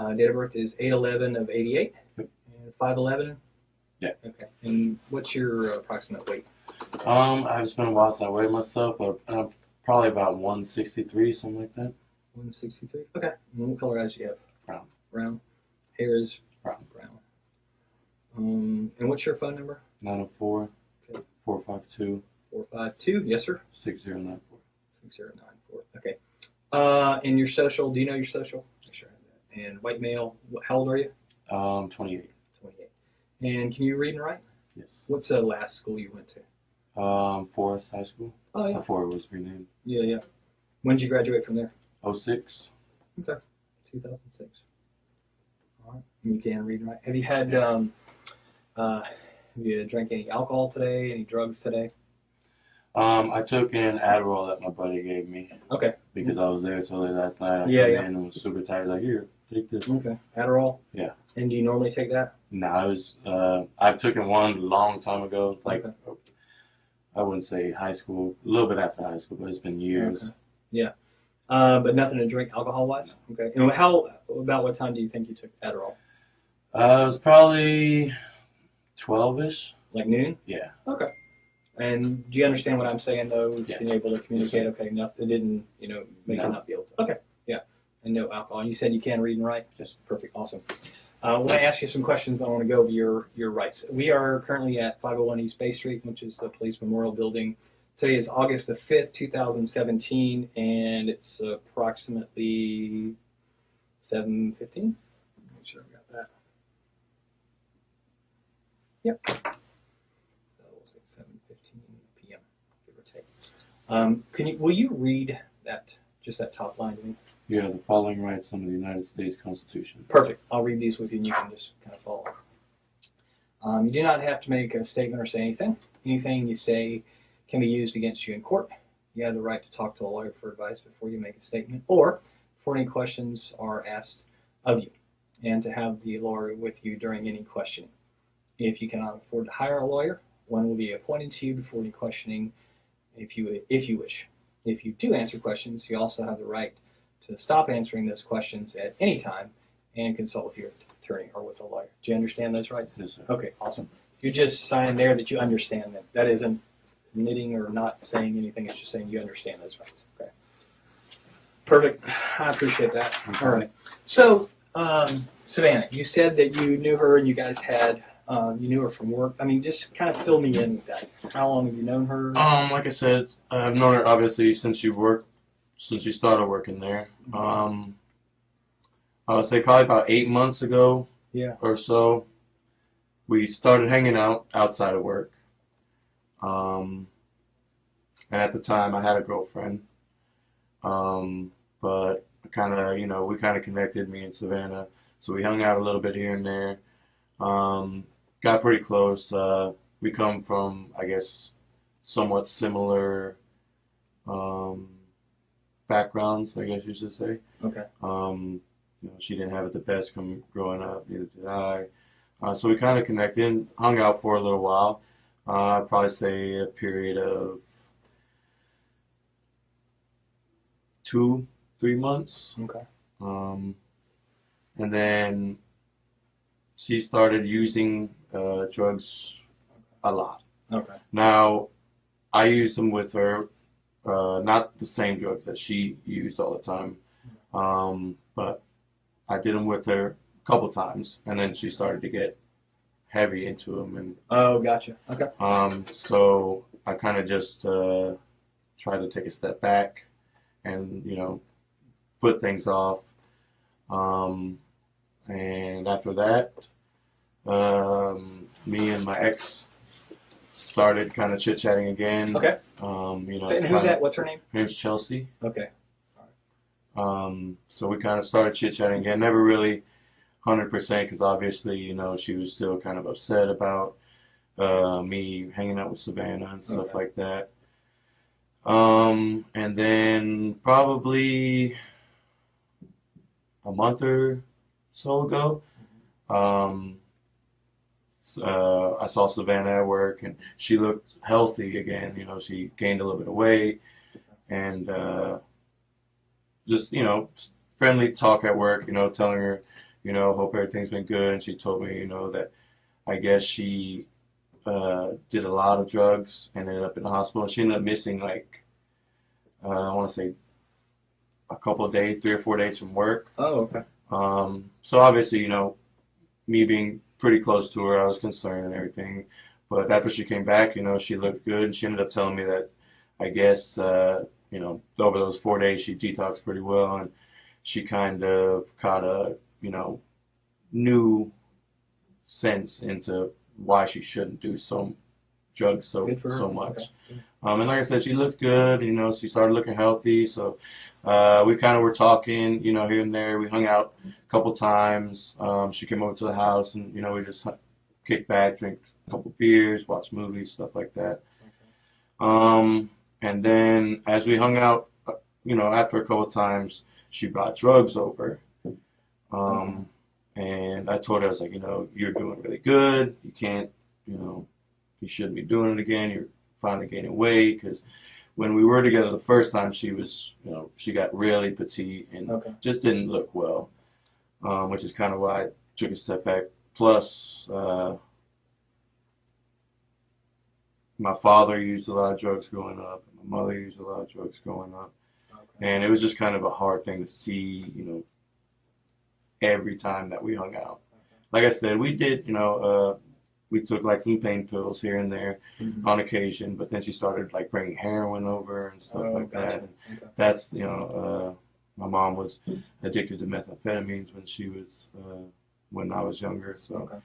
Uh, date of birth is 811 of 88. Yep. And 511? Yeah. Okay. And what's your approximate weight? Um, I've been a while since I weighed myself, but uh, probably about 163, something like that. 163. Okay. And what color eyes do you have? Brown. Brown. Hair is Brown. brown. Um, and what's your phone number? 904 Okay. 452 452. Yes, sir. 6094. 6094. Okay. Uh, and your social, do you know your social? Sure I have that. And white male, how old are you? Um, 28. 28. And can you read and write? Yes. What's the last school you went to? Um, Forest High School Oh, yeah. before it was renamed. Yeah, yeah. When did you graduate from there? 06. 2006. All right. You can read and write. Have you had, um, uh, have you drank any alcohol today? Any drugs today? Um, I took an Adderall that my buddy gave me Okay. because I was there so late last night. I Yeah, yeah. and was super tired. Like, here, take this. Okay. Adderall? Yeah. And do you normally take that? No, I was. Uh, I've taken one a long time ago. Like, Okay. I wouldn't say high school. A little bit after high school, but it's been years. Okay. Yeah. Uh, but nothing to drink alcohol wise? Okay. And how, about what time do you think you took Adderall? Uh, it was probably twelve-ish. Like noon? Yeah. Okay. And do you understand what I'm saying though? Yeah. Being able to communicate, okay, Enough. it didn't, you know, make No. you not be able to. Okay. And no alcohol. You said you can read and write? Just Perfect. Awesome. Uh, I want to ask you some questions, I want to go over your, your rights. We are currently at 501 East Bay Street, which is the Police Memorial Building. Today is August the 5th, 2017, and it's approximately 7.15. Make sure I got that. Yep. So we'll say 7.15 p.m., give or take. Um, can you, will you read that, just that top line to me? You have the following rights under the United States Constitution. Perfect. I'll read these with you and you can just kind of follow. Um, you do not have to make a statement or say anything. Anything you say can be used against you in court. You have the right to talk to a lawyer for advice before you make a statement or before any questions are asked of you and to have the lawyer with you during any questioning. If you cannot afford to hire a lawyer, one will be appointed to you before any questioning if you, if you wish. If you do answer questions, you also have the right to stop answering those questions at any time and consult with your attorney or with a lawyer. Do you understand those rights? Yes, sir. Okay, awesome. You just sign there that you understand them. That isn't admitting or not saying anything. It's just saying you understand those rights. Okay. Perfect. I appreciate that. All right. So, um, Savannah, you said that you knew her and you guys had, um, you knew her from work. I mean, just kind of fill me in with that. How long have you known her? Um, like I said, I've known her obviously since you worked, since you started working there. Um, I would say probably about eight months ago Yeah. or so, we started hanging out outside of work. Um, and at the time, I had a girlfriend. Um, but kind of, you know, we kind of connected, me and Savannah. So we hung out a little bit here and there. Um, got pretty close. Uh, we come from, I guess, somewhat similar um, backgrounds, I guess you should say. Okay. Um, you know, she didn't have it the best come growing up, neither did I. Uh, so we kind of connected, hung out for a little while. Uh, I'd probably say a period of two, three months. Okay. Um, and then she started using uh, drugs a lot. Okay. Now, I used them with her, uh, not the same drugs that she used all the time, um, but I did them with her a couple times, and then she started to get heavy into them, and Oh, gotcha. Okay. um, so I kind of just uh, tried to take a step back, and you know, put things off. Um, and after that, um, me and my ex started kind of chit chatting again. Okay. Um, you know, And who's that? What's her name? Her name's Chelsea. Okay. Um, so we kind of started chit chatting again. Never really 100% because obviously, you know, she was still kind of upset about uh, me hanging out with Savannah and stuff Okay. like that. Um, and then probably a month or so ago, um, uh, I saw Savannah at work and she looked healthy again. You know, she gained a little bit of weight and uh, just, you know, friendly talk at work, you know, telling her, you know, hope everything's been good. And she told me, you know, that I guess she uh, did a lot of drugs and ended up in the hospital. She ended up missing like uh, I want to say a couple days, three or four days from work. Oh, okay. Um, so obviously, you know, me being pretty close to her, I was concerned and everything. But after she came back, you know, she looked good, and she ended up telling me that I guess uh, you know over those four days she detoxed pretty well, and she kind of caught a you know new sense into why she shouldn't do so drugs so Good for her. so much. Okay. Um, and like I said, she looked good. You know, she started looking healthy. So uh, we kind of were talking, you know, here and there. We hung out a couple times. Um, she came over to the house, and you know, we just kicked back, drink a couple beers, watch movies, stuff like that. Um, and then as we hung out, uh, you know, after a couple times, she brought drugs over. Um, and I told her, I was like, you know, you're doing really good. You can't, you know, you shouldn't be doing it again. You're finally gaining weight because when we were together the first time, she was, you know, she got really petite and Okay. just didn't look well, um, which is kind of why I took a step back. Plus, uh, my father used a lot of drugs growing up, and my mother used a lot of drugs growing up, Okay. and it was just kind of a hard thing to see, you know, every time that we hung out. Like I said, we did, you know, uh, we took like some pain pills here and there Mhm. on occasion, but then she started like bringing heroin over and stuff Oh, like gotcha. that. And Okay. that's you know, uh, my mom was addicted to methamphetamines when she was uh, when I was younger. So Okay.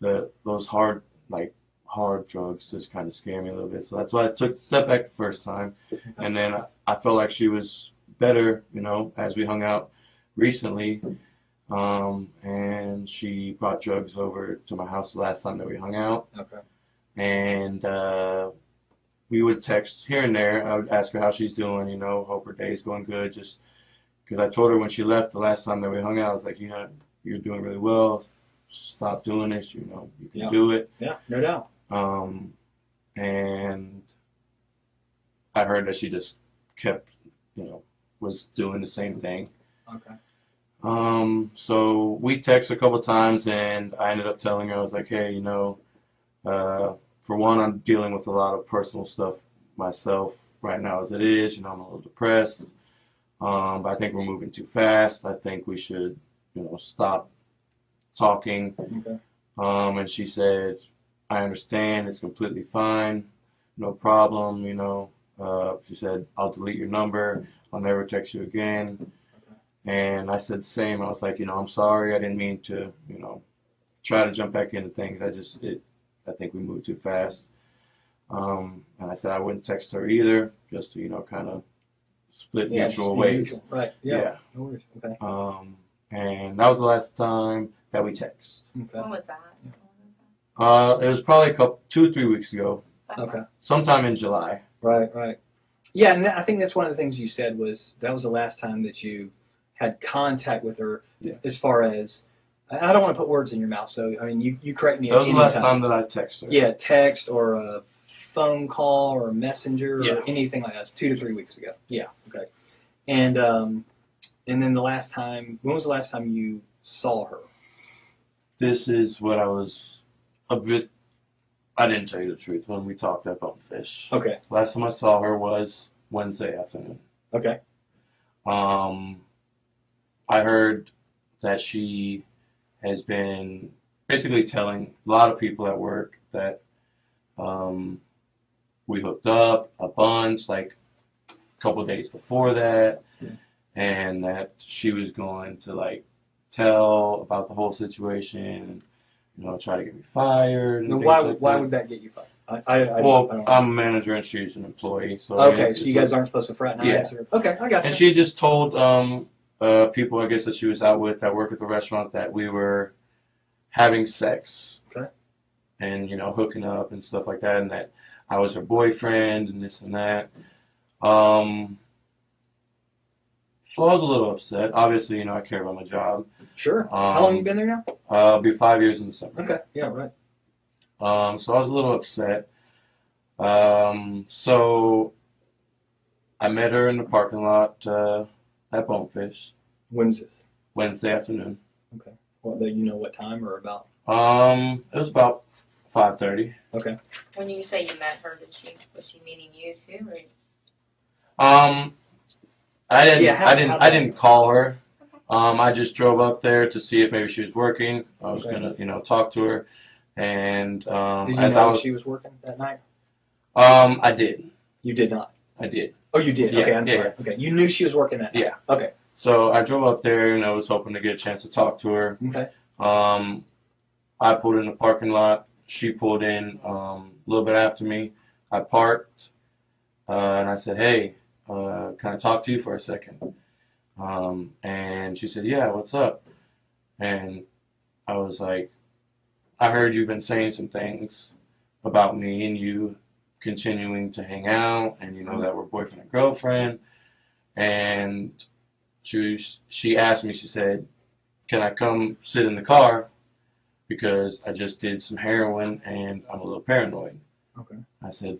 the those hard like hard drugs just kind of scare me a little bit. So that's why I took a step back the first time, and then I, I felt like she was better, you know, as we hung out recently. Um, and she brought drugs over to my house the last time that we hung out Okay. and uh, we would text here and there. I would ask her how she's doing, you know, hope her day's going good. Just because I told her when she left the last time that we hung out, I was like, you know, you're doing really well. Stop doing this. You know, you can Yeah. do it. Yeah, no doubt. Um, and I heard that she just kept, you know, was doing the same thing. Okay. Um, so we text a couple times, and I ended up telling her, I was like, hey, you know, uh, for one, I'm dealing with a lot of personal stuff myself right now as it is. You know, I'm a little depressed. Um, but I think we're moving too fast. I think we should, you know, stop talking. Okay. Um, and she said, I understand. It's completely fine. No problem. You know, uh, she said, I'll delete your number. I'll never text you again. And I said the same. I was like, you know, I'm sorry. I didn't mean to, you know, try to jump back into things. I just, it, I think we moved too fast. Um, and I said I wouldn't text her either, just to, you know, kind of split Yeah, mutual ways. neutral. Right. Yeah. No worries. Okay. Um, and that was the last time that we text. Okay. When was that? Yeah. When was that? Uh, it was probably a couple, two or three weeks ago, Okay. sometime in July. Right. Right. Yeah, and I think that's one of the things you said was that was the last time that you had contact with her, Yes. as far as I I don't want to put words in your mouth. So I mean, you you correct me. That was the last time. time that I texted her. Yeah, text or a phone call or a messenger Yeah. or anything like that. Two to three weeks ago. Yeah. Okay. And um, and then the last time, when was the last time you saw her? This is what I was a bit. I didn't tell you the truth when we talked at fish. Okay. Last time I saw her was Wednesday afternoon. Okay. Um, I heard that she has been basically telling a lot of people at work that um, we hooked up a bunch, like a couple days before that, Yeah. and that she was going to like tell about the whole situation, you know, try to get me fired. And why like why that. would that get you fired? I I, I, Well, I don't I'm a manager and she's an employee, so okay. So you guys aren't supposed to fraternize. Or, okay, I got you. and she just told um, uh, people, I guess, that she was out with that work at the restaurant that we were having sex. Okay. And, you know, hooking up and stuff like that, and that I was her boyfriend and this and that. Um, so I was a little upset. Obviously, you know, I care about my job. sure. How long Um, you been there now? Uh, it'll be five years in December. Okay. Yeah. Right. Um, so I was a little upset. Um, so I met her in the parking lot uh, at Bonefish. When is this? Wednesday afternoon. Okay. What do you know what time or about? Um, it was about five thirty. Okay. When you say you met her, did she was she meeting you too, or Um, I didn't. Yeah, how- I didn't. how- I didn't call her. Um, I just drove up there to see if maybe she was working. I was Okay. gonna, you know, talk to her, and um, Did you as I know was, she was working that night? um, I did. You did not. I did. Oh, you did. Yeah, okay, I'm yeah, sorry. Okay, you knew she was working that night. Yeah. Okay. So I drove up there, and I was hoping to get a chance to talk to her. Okay. Um, I pulled in the parking lot. She pulled in um, a little bit after me. I parked, uh, and I said, "Hey, uh, can I talk to you for a second? Um, and she said, "Yeah, what's up?" And I was like, "I heard you've been saying some things about me and you continuing to hang out, and you know that we're boyfriend and girlfriend." And she she asked me. She said, "Can I come sit in the car?" Because I just did some heroin and I'm a little paranoid. Okay. I said,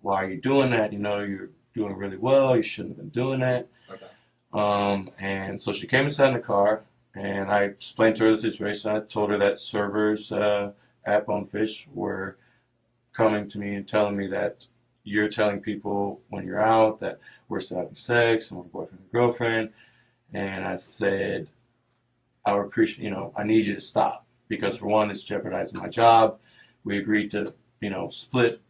"Why are you doing that? You know, you're doing really well. You shouldn't have been doing that." Okay. Um, and so she came and sat in the car, and I explained to her the situation. I told her that servers uh, at Bonefish were coming to me and telling me that you're telling people when you're out that we're still having sex and we're boyfriend and girlfriend. And I said, I would appreciate, you know, I need you to stop because for one, it's jeopardizing my job. We agreed to, you know, split,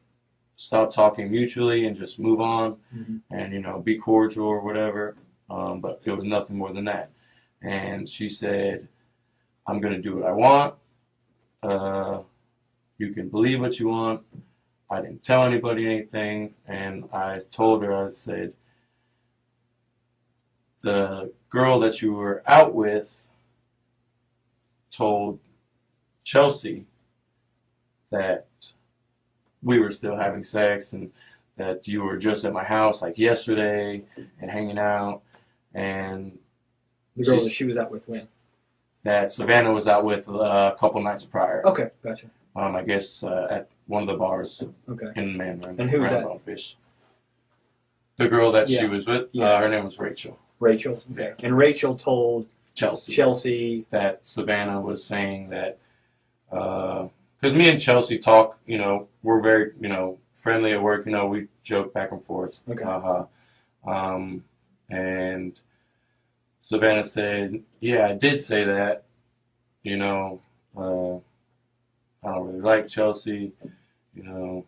stop talking mutually and just move on Mhm. and, you know, be cordial or whatever. Um, but it was nothing more than that. And she said, I'm going to do what I want. Uh, you can believe what you want. I didn't tell anybody anything. And I told her, I said, the girl that you were out with told Chelsea that we were still having sex and that you were just at my house like yesterday and hanging out and The girl that she was out with when? that Savannah was out with uh, a couple nights prior. Okay, gotcha. Um, I guess uh, at one of the bars Okay. in Mandarin. And who's that? Bonefish. The girl that she Yeah. was with, Yeah. uh, her name was Rachel. Rachel. Okay. And Rachel told Chelsea. Chelsea. that Savannah was saying that because me and Chelsea talk, you know, we're very, you know, friendly at work. You know, we joke back and forth. Okay. Uh-huh. Um, and Savannah said, "Yeah, I did say that. You know, uh, I don't really like Chelsea. You know."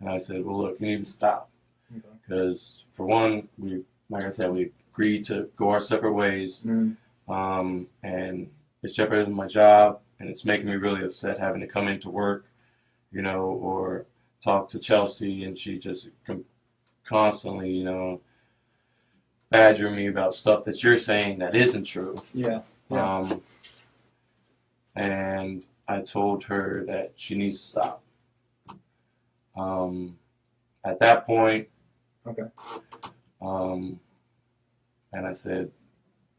And I said, "Well, look, you need to stop Okay. because, for one, we, like I said, we agreed to go our separate ways." Mm, um, and it's jeopardizing my job, and it's making me really upset having to come into work, you know, or talk to Chelsea, and she just com- constantly, you know, badger me about stuff that you're saying that isn't true. yeah. Yeah. Um, and I told her that she needs to stop. Um, at that point, Okay. um, and I said,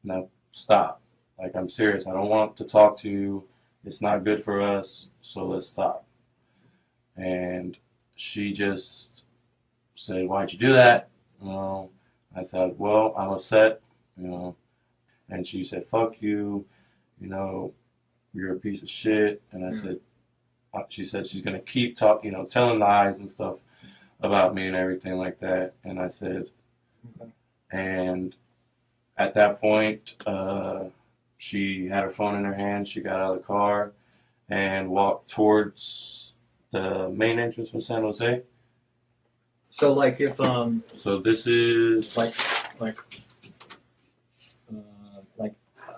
no, stop. Like, I'm serious. I don't want to talk to you. It's not good for us. So let's stop. And she just said, why'd you do that? You know, I said, well, I'm upset, you know. And she said, fuck you. You know, you're a piece of shit. And I Mm. said, uh, she said she's going to keep talking, you know, telling lies and stuff about me and everything like that. And I said, Okay. and at that point, uh, she had her phone in her hand. She got out of the car and walked towards the main entrance from San Jose. So like if um So this is like like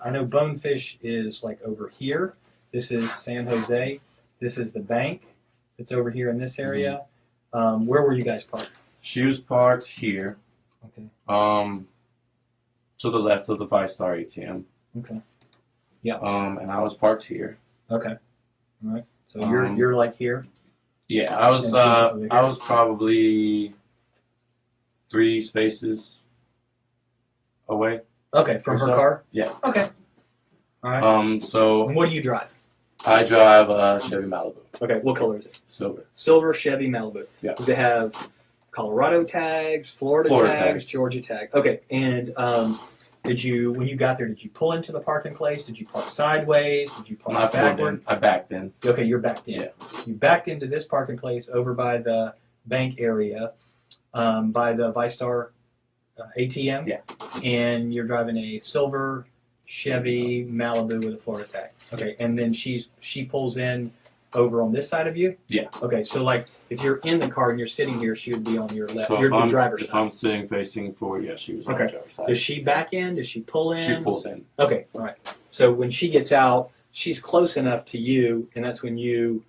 I know Bonefish is like over here. This is San Jose. This is the bank. It's over here in this area. Um, where were you guys parked? she was parked here, Okay. um, to the left of the VyStar ATM. Okay. Yeah. Um, and I was parked here. Okay. All right. So you're Um, you're like here. Yeah, I was uh. I was probably three spaces away. Okay, from her so. car. Yeah. Okay. All right. Um, so and what do you drive? I drive a Chevy Malibu, Okay. What color is it? silver. Silver Chevy Malibu. Yeah. Does it have Colorado tags, Florida, Florida tags, tags. Georgia tag? Okay. And um, Did you, when you got there, did you pull into the parking place? Did you park sideways? Did you I park pulled backward? in. I backed in. Okay, you're backed in. Yeah. You backed into this parking place over by the bank area, um, by the VyStar uh, ATM. Yeah. And you're driving a silver Chevy Malibu with a Florida tag. Okay, and then she she pulls in over on this side of you. Yeah. Okay, so like if you're in the car and you're sitting here, she would be on your left. So you're if the I'm, driver's if side. I'm sitting facing forward, yeah, she was on Okay. the driver's side. Does she back in? Does she pull in? She pulled in. Okay, all right. So when she gets out, she's close enough to you, and that's when you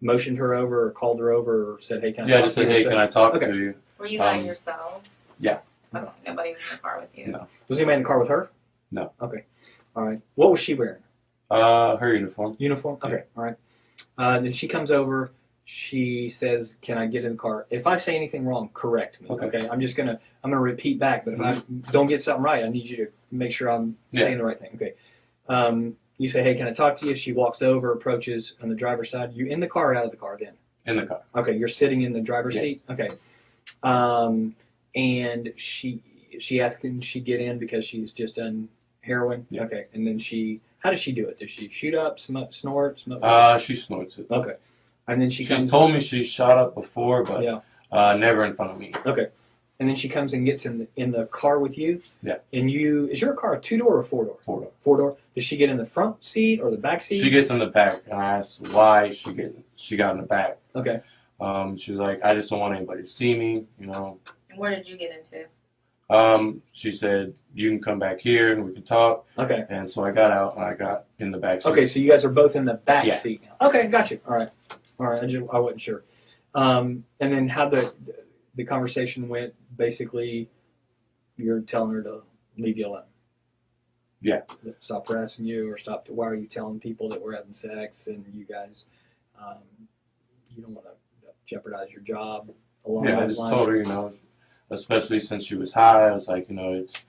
motioned her over, or called her over, or said, "Hey, can I?" Yeah, I talk just to said, you?" hey, So- can I talk Okay. to you? Were you by Um, yourself? Yeah. Okay, nobody was in the car with you. No. Was anybody in the car with her? No. Okay. All right. What was she wearing? Uh, her uniform. Uniform. Okay. All right. Uh, then she comes over. She says, "Can I get in the car?" If I say anything wrong, correct me. Okay. I'm just gonna I'm gonna repeat back. But if I don't get something right, I need you to make sure I'm Yeah. saying the right thing. Okay. Um, you say, "Hey, can I talk to you?" She walks over, approaches on the driver's side. You in the car or out of the car then? In the car. Okay, you're sitting in the driver's Yeah. seat. Okay. Um, and she she asked can she get in because she's just done heroin. Yeah. Okay, and then she how does she do it? Does she shoot up, smoke, snort, smoke? Uh, she snorts it. okay, and then she She's told me she shot up before, but yeah, uh, never in front of me. Okay, and then she comes and gets in the, in the car with you. Yeah. And you is your car a two door or four door? Four door. Four door. Does she get in the front seat or the back seat? She gets in the back, and I asked why she get she got in the back. okay. Um, she was like, I just don't want anybody to see me, you know. And where did you get into? Um, she said, you can come back here and we can talk. Okay. And so I got out and I got in the back seat. Okay, so you guys are both in the back Yeah. seat now. Okay, got you. All right, all right. I just I wasn't sure. Um, and then how the the conversation went? Basically, you're telling her to leave you alone. Yeah. Stop harassing you, or stop. Why are you telling people that we're having sex and you guys, um, you don't want to jeopardize your job along Yeah, I just lines? told her, you know, especially since she was high, I was like, you know, it's,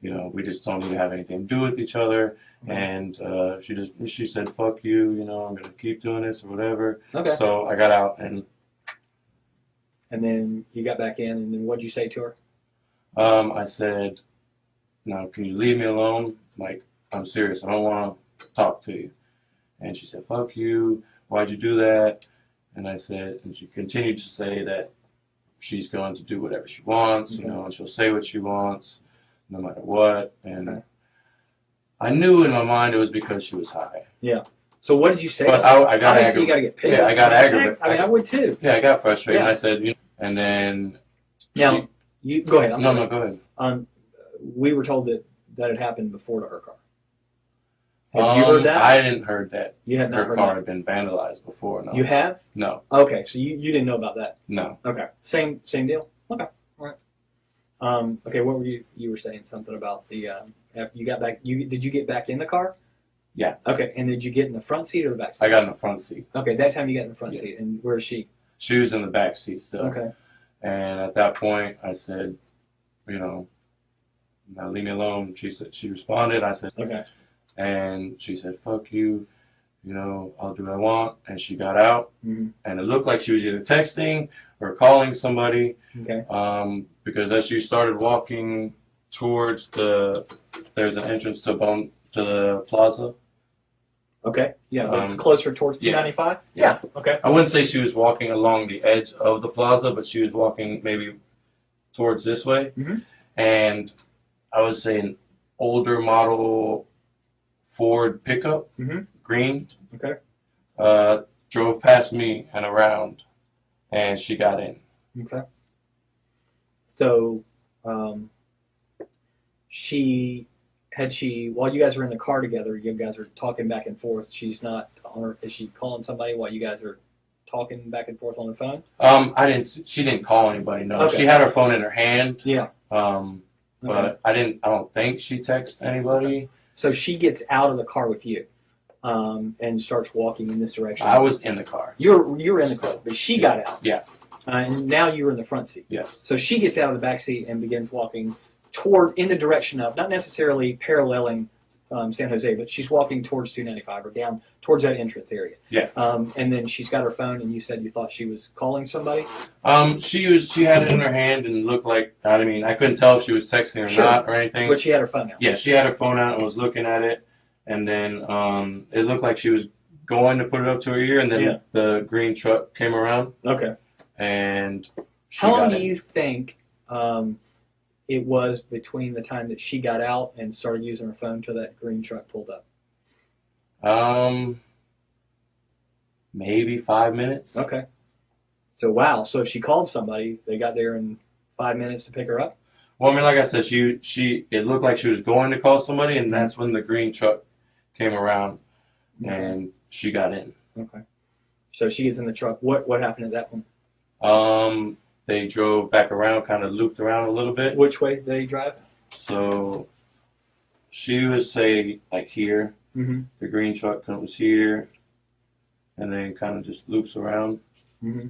you know, we just don't need to have anything to do with each other. Mhm. And uh, she just, she said, fuck you, you know, I'm gonna keep doing this or whatever. Okay. So I got out and And then you got back in, and then what'd you say to her? um, I said, now can you leave me alone? Like, I'm serious. I don't want to talk to you. And she said, fuck you. Why'd you do that? And I said, and she continued to say that she's going to do whatever she wants, you know, and she'll say what she wants, no matter what. And I knew in my mind it was because she was high. Yeah. So what did you say? But I, I got Obviously, you got to get pissed. Yeah, I got aggravated. I mean, I would too. Yeah, I got frustrated. Yeah. And I said, you and then Now, she, you go ahead. I'm no, sorry. no, go ahead. Um, we were told that that had happened before to her car. Have um, you heard that? I didn't heard that you had not her car that. had been vandalized before. No, You have? no, Okay, so you, you didn't know about that. no. Okay, same same deal. Okay, all right. Um, okay, what were you you were saying something about the um, after you got back? You did you get back in the car? Yeah. Okay, and did you get in the front seat or the back seat? I got in the front seat. Okay, that time you got in the front Yeah. seat, and where is she? She was in the back seat still. Okay. And at that point, I said, you know, now leave me alone. She said she responded. I said, Okay. And she said, "Fuck you." You know, I'll do what I want. And she got out, hmm and it looked like she was either texting or calling somebody. Okay. Um, because as she started walking towards the, there's an entrance to Bone to the plaza. Okay. Yeah, it's Um, closer towards two yeah. ninety five. Yeah. Okay. I wouldn't say she was walking along the edge of the plaza, but she was walking maybe towards this way. Mhm. And I would say an older model Ford pickup, Mhm. green, Okay. uh, drove past me and around, and she got in. Okay. So, um, she had she while you guys were in the car together, you guys are talking back and forth. She's not on her. Is she calling somebody while you guys are talking back and forth on the phone? Um, I didn't. She didn't call anybody. No, Okay. she had her phone in her hand. Yeah. Um, Okay. but I didn't. I don't think she texted anybody. So she gets out of the car with you, um, and starts walking in this direction. I was in the car. You're you're in the car, but she got out. Yeah. Uh, and now you're in the front seat. Yes. So she gets out of the back seat and begins walking toward in the direction of not necessarily paralleling um, San Jose, but she's walking towards 295 or down towards that entrance area. Yeah. Um, and then she's got her phone, and you said you thought she was calling somebody. Um, she was she had it in her hand and looked like I mean I couldn't tell if she was texting or Sure. not or anything. But she had her phone out. Yeah, she had her phone out and was looking at it, and then um, it looked like she was going to put it up to her ear, and then Yeah. the green truck came around Okay. and she How long do you think um, it was between the time that she got out and started using her phone till that green truck pulled up? Um, maybe five minutes. Okay. So wow. So if she called somebody, they got there in five minutes to pick her up. Well, I mean, like I said, she she it looked like she was going to call somebody, and that's when the green truck came around and she got in. Okay. So she gets in the truck. What what happened at that point? Um, they drove back around, kind of looped around a little bit. Which way did they drive? So she was say like here, Mm-hmm. the green truck comes here, and then kind of just loops around, Mm-hmm.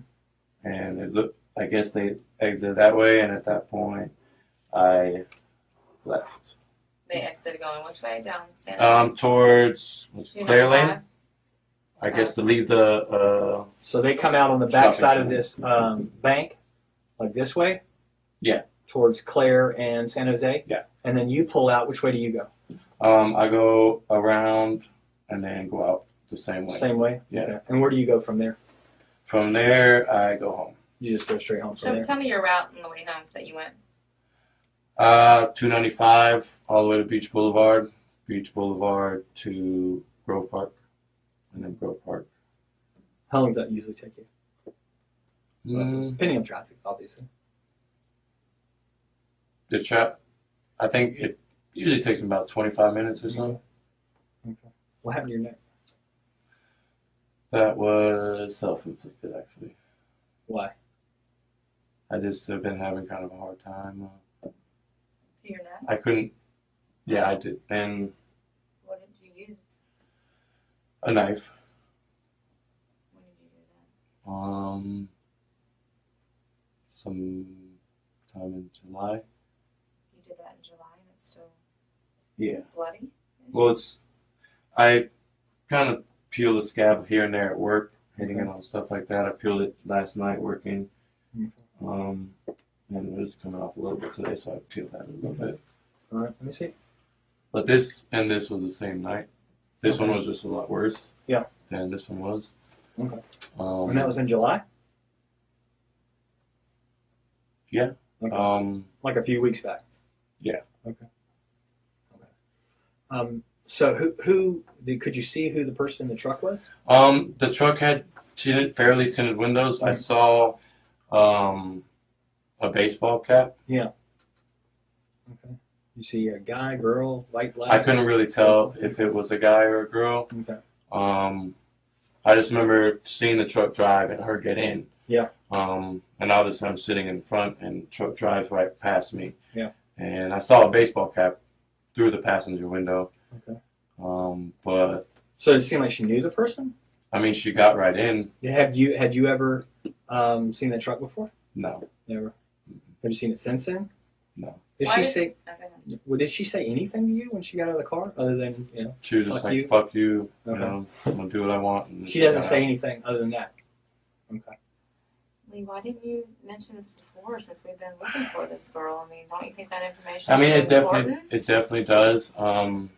and it looked. I guess they exited that way, and at that point, I left. They exited going which way down San Um, towards what's it, Claire Lane. I guess to leave the uh, So they come out on the back side of this um, bank, like this way. Yeah. Towards Claire and San Jose. Yeah. And then you pull out. Which way do you go? um, I go around and then go out the same way. Same way. Yeah. Okay. And where do you go from there? From there, I go home. You just go straight home So there. tell me your route on the way home that you went. Uh, 295 all the way to Beach Boulevard, Beach Boulevard to Grove Park, and then Grove Park. How long does that usually take you? Mm, Depending on traffic, obviously. the trap, I think it usually takes me about 25 minutes or so. Okay. What happened to your neck? That was self-inflicted, actually. Why? I just have been having kind of a hard time. Uh, To your neck? I couldn't. Yeah, I did. And What did you use? a knife. When did you do that? Um, some time in July. You did that in July and it's still Yeah. bloody? Well, it's I kind of peel the scab here and there at work, hitting it on stuff like that. I peeled it last night working, Okay. um, and it was coming off a little bit today, so I peeled that a little Okay. bit. All right. Let me see. But this and this was the same night. This one was just a lot worse. Yeah. Than this one was. Okay. Um, And that was in July, um, like a few weeks back. Yeah. Okay. Okay. Um. So who who could you see who the person in the truck was? um, the truck had tinted, fairly tinted windows. I Mhm. saw, um, a baseball cap. Yeah. Okay. You see a guy, girl, white, black. I couldn't really tell if it was a guy or a girl. Okay. Um, I just remember seeing the truck drive and her get in. Yeah. Um, and all obviously I'm sitting in front and truck drives right past me. Yeah. And I saw a baseball cap through the passenger window. Okay. Um, but So it seemed like she knew the person. I mean, she got right in. Had you had you ever um, seen that truck before? No, Never. Have you seen it since then? no. Did Why she did- say? Okay. Well, did she say anything to you when she got out of the car, other than you know? She was just Fuck like, you. "Fuck you," you Okay. know. I'm gonna do what I want. And She doesn't say out. anything other than that. Okay. Lee, why didn't you mention this before since we've been looking for this girl? I mean, don't you think that information I mean, it definitely important? it definitely does. Um,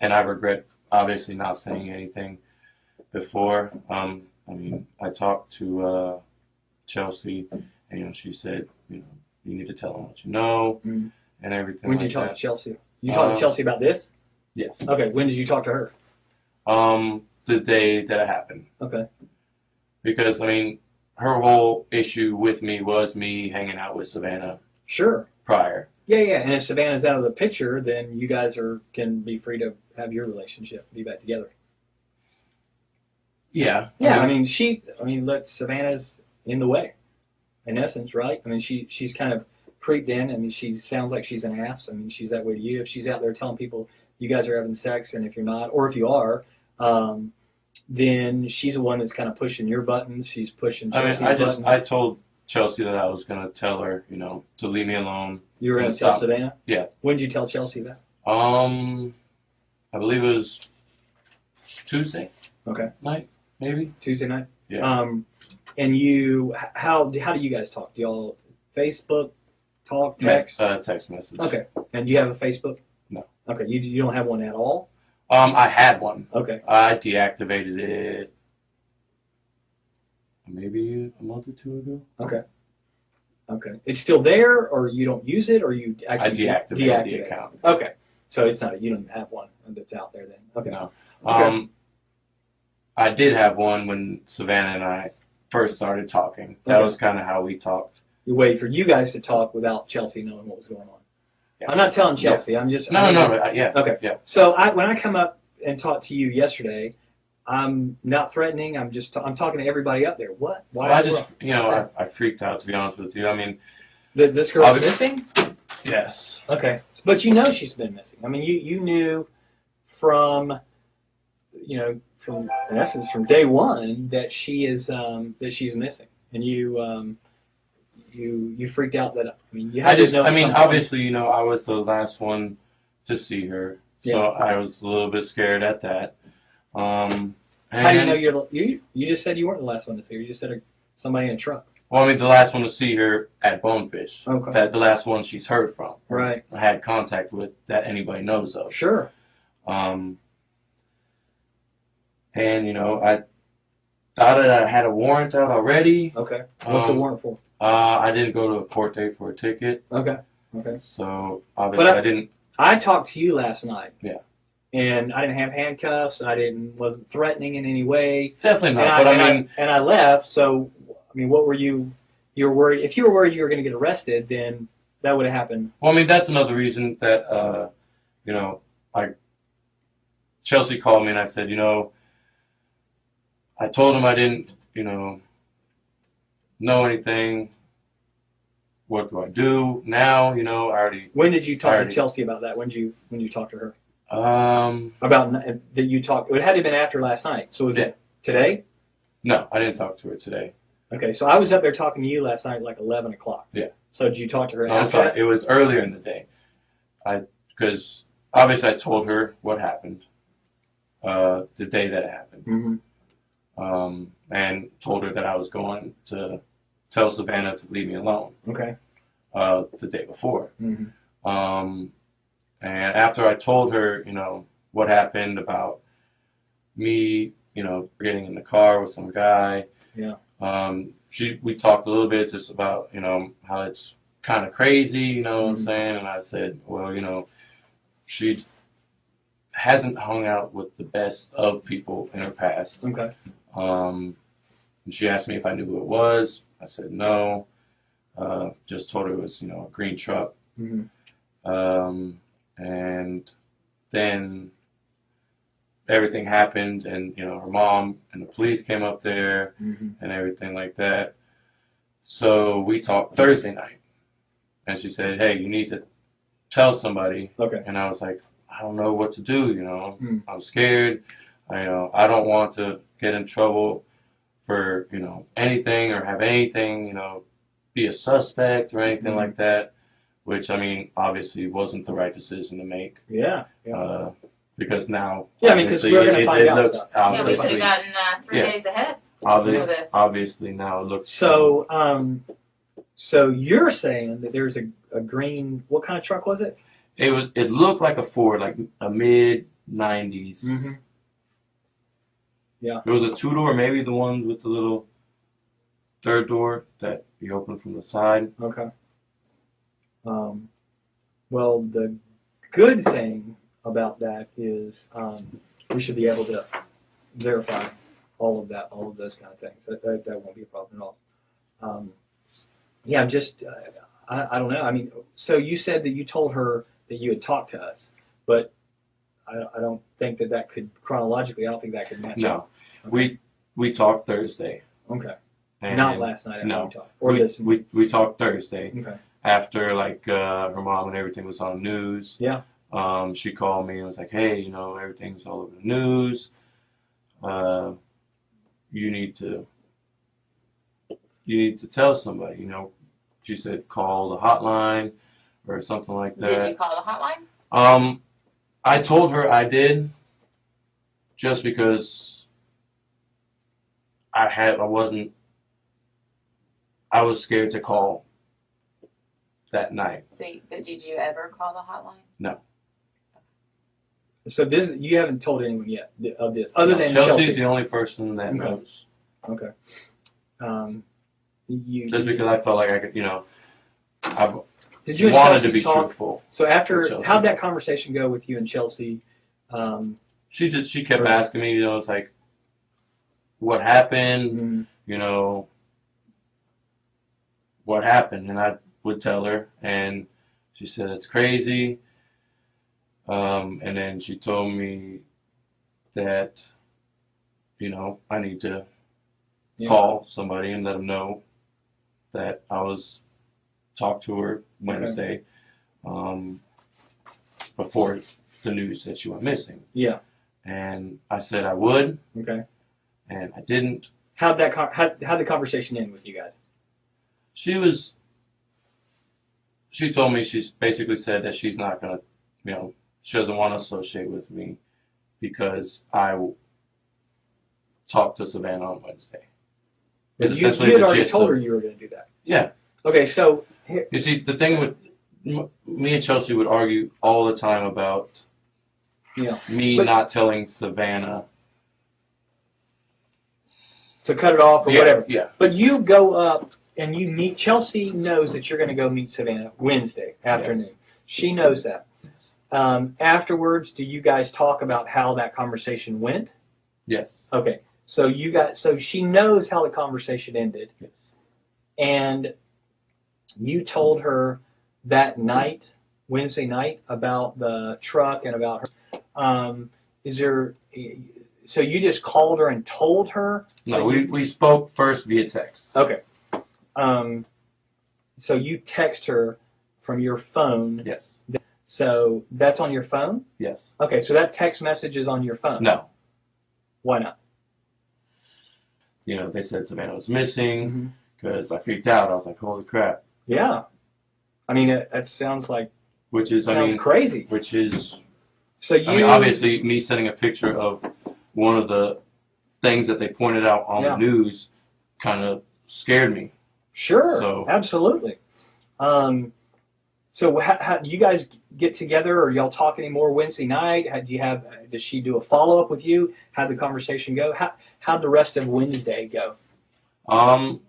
and I regret obviously not saying anything before. Um, I mean, I talked to uh, Chelsea, and you know, she said, you know, you need to tell them what you know Mhm. and everything. When did like you talk that. to Chelsea? You talked Uh, to Chelsea about this? Yes. Okay. When did you talk to her? Um, the day that it happened, Okay. because I mean, her whole issue with me was me hanging out with Savannah Sure. prior. Yeah, yeah. And if Savannah's out of the picture, then you guys are can be free to have your relationship, be back together. Yeah. Yeah, I I mean, mean, she, I mean, let Savannah's in the way, in essence, right? I mean, she she's kind of creeped in. I mean, she sounds like she's an ass. I mean, she's that way to you. If she's out there telling people you guys are having sex, and if you're not, or if you are, um, then she's the one that's kind of pushing your buttons. She's pushing I mean, I just button. I told Chelsea that I was gonna tell her, you know, to leave me alone. you were to tell. Savannah. Yeah. When did you tell Chelsea that? Um, I believe it was Tuesday Okay. night, maybe. Tuesday night. Yeah. Um, and you, how how do you guys talk? Do y'all Facebook talk, text? Text, uh, text message. Okay. And you have a Facebook? No. Okay. You you don't have one at all? Um, I had one. Okay. I deactivated it maybe a month or two ago. Okay. Okay. It's still there, or you don't use it, or you I actually de- deactivated the it? account. Okay. So it's not you don't even have one that's out there then. Okay. No. Okay. Um, I did have one when Savannah and I first started talking. That Okay. was kind of how we talked. You wait for you guys to talk without Chelsea knowing what was going on. I'm not telling Chelsea. I'm just No, I'm no, no. uh, Yeah. Okay. Yeah. So I, when I come up and talk to you yesterday, I'm not threatening. I'm just I'm talking to everybody up there. What? Why? Well, I just, you know, I, I freaked out to be honest with you. I mean, the, this girl's Obvi- missing. yes. Okay, but you know she's been missing. I mean, you you knew from you know from in essence from day one that she is um, that she's missing, and you um, you you freaked out that I mean you had I just, to know. I mean, obviously, you know, I was the last one to see her, so Yeah. I was a little bit scared at that. Um, and, How do you know you're the- you? You just said you weren't the last one to see her. You just said a, somebody in a truck. Well, I mean, the last one to see her at Bonefish. Okay. That the last one she's heard from. Right. I had contact with that anybody knows of. Sure. Um, and you know, I thought that I had a warrant out already. Okay. What's the Um, warrant for? Uh, I didn't go to a court date for a ticket, Okay. Okay. so obviously I- I didn't. I talked to you last night. Yeah. And I didn't have handcuffs. I didn't wasn't threatening in any way. Definitely not. and but I, I and mean, I, and I left. So I mean, what were you? You were worried. If you were worried you were going to get arrested, then that would have happened. well, I mean, that's another reason that uh, you know, I Chelsea called me and I said, you know, I told him I didn't, you know, know anything. What do I do now? You know, I already. When did you talk Already. to Chelsea about that? When did you when did you talk to her Um, about that you talked? It had to have been after last night. So was it today? no, I didn't talk to her today. Okay. So I was up there talking to you last night, at like eleven o'clock. Yeah. So did you talk to her No, I'm sorry. that? It was earlier in the day. I because obviously I told her what happened. Uh, the day that it happened, Mm-hmm. Um, and told her that I was going to tell Savannah to leave me alone. Okay. Uh, the day before. Mm-hmm. Um, and after I told her, you know, what happened about me, you know, getting in the car with some guy. Yeah. Um, she, we talked a little bit just about, you know, how it's kind of crazy, you know what I'm Mhm. saying? And I said, well, you know, she hasn't hung out with the best of people in her past. Okay. Um, and she asked me if I knew who it was. I said no. Uh, just told her it was, you know, a green truck. Mm-hmm. Um, and then everything happened, and you know, her mom and the police came up there Mm-hmm. and everything like that. So we talked Thursday night, and she said, "Hey, you need to tell somebody." Okay. And I was like, "I don't know what to do. You know, Mm. I'm scared. I you know I don't want to get in trouble for you know anything or have anything you know be a suspect or anything Mhm. like that." Which I mean, obviously, wasn't the right decision to make. Yeah. Yeah. Uh, because now, Yeah, I mean, 'cause obviously, we're gonna it, find it out looks stuff. Yeah, we could obviously, have gotten uh, three Yeah. days ahead. obvi- for this. obviously now it looks So, um, so you're saying that there's a, a green? What kind of truck was it? It was. It looked like a Ford, like a mid '90s. Mhm. Yeah. It was a two door, maybe the one with the little third door that you open from the side. Okay. Um, well, the good thing about that is um, we should be able to verify all of that, all of those kind of things. That, that, that won't be a problem at all. Um, yeah, I'm just, uh, I, I don't know. I mean, so you said that you told her that you had talked to us, but I, I don't think that that could chronologically. I don't think that could match No, up. Okay. we we talked Thursday. Okay. And Not last night. After no. we talked, or we, this. we we talked Thursday okay. after like uh, her mom and everything was on the news. Yeah. Um, she called me and was like, "Hey, you know, everything's all over the news. Uh, you need to you need to tell somebody. You know." She said, "Call the hotline or something like that. Did you that." call the hotline? Um, I told her I did, just because I had I wasn't. I was scared to call that night. So, but did you ever call the hotline? No. So this you haven't told anyone yet of this, other No, than Chelsea's Chelsea. the only person that Okay. knows. Okay. Um, you Just because I felt like I could, you know, I did you wanted Chelsea to be talk? truthful. So after how'd that conversation go with you and Chelsea? Um, She just she kept asking me, you know, it's like, what happened? mm, you know, what happened, and I would tell her, and she said it's crazy. Um, and then she told me that, you know, I need to yeah. call somebody and let them know that I was talk to her Wednesday, um, before the news that she went missing, Yeah. and I said I would, Okay. and I didn't. How'd that con- how how'd the conversation end with you guys? she was she told me she's basically said that she's not gonna you know she doesn't want to associate with me because I talked to Savannah on Wednesday. Is You, essentially you had the already gist told of- her you were going to do that. Yeah, Okay, so you see the thing with me and Chelsea would argue all the time about Yeah. me But- not telling Savannah to cut it off or yeah, whatever. Yeah, But you go up and you meet Chelsea knows that you're going to go meet Savannah Wednesday afternoon. Yes. She knows that. Um, afterwards, do you guys talk about how that conversation went? yes, Okay, so you got so she knows how the conversation ended, yes, and you told her that night, Wednesday night, about the truck and about her. Um, is there? So you just called her and told her? no, we we spoke first via text. Okay. Um, so you text her from your phone. Yes, So that's on your phone. yes, Okay, so that text message is on your phone. no. Why not? You know, they said Savannah was missing. Mm-hmm. because I freaked out. I was like, "Holy crap!" Yeah. I mean, it, that sounds like Which is, I sounds mean, crazy. which is, So you I mean, obviously, me sending a picture of one of the things that they pointed out on Yeah. the news kind of scared me. Sure, So- absolutely. Um, so how, how, do you guys get together, or y'all talk anymore Wednesday night? How, do you have? Does she do a follow up with you? How'd the conversation go? How how'd the rest of Wednesday go? Um,